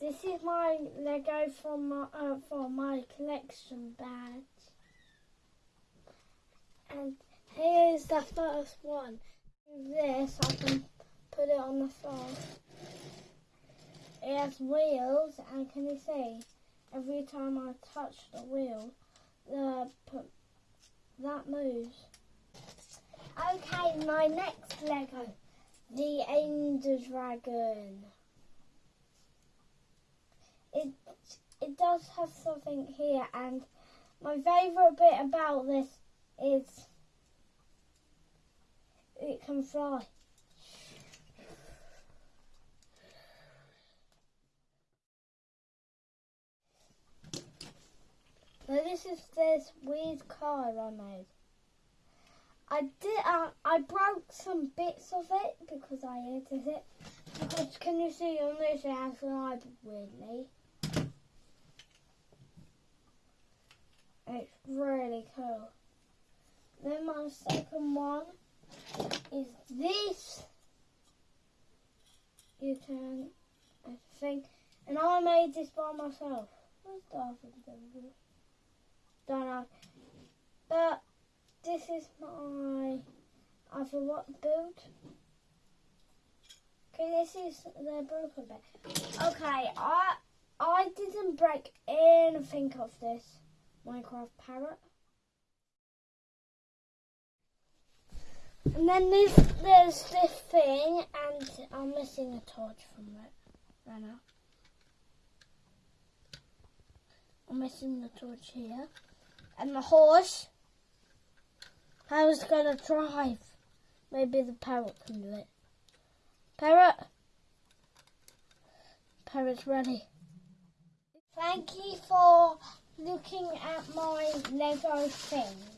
This is my Lego from my, uh, for my collection badge. And here's the first one. This, I can put it on the floor. It has wheels, and can you see? Every time I touch the wheel, the that moves. Okay, my next Lego, the Ender Dragon. It it does have something here, and my favourite bit about this is it can fly. So this is this weird car I made. I did. Uh, I broke some bits of it because I edited it. Because can you see on this it has live weirdly. It's really cool. Then my second one is this. You can, I think, and I made this by myself. Where's Darth Vader? Don't know. But this is my I forgot build. Okay, this is the broken bit. Okay, I I didn't break anything of this Minecraft parrot. And then there's, there's this thing, and I'm missing a torch from it right now. I'm missing the torch here. And the horse. I was gonna drive. Maybe the parrot can do it. Parrot. Parrot's ready. Thank you for looking at my Lego things.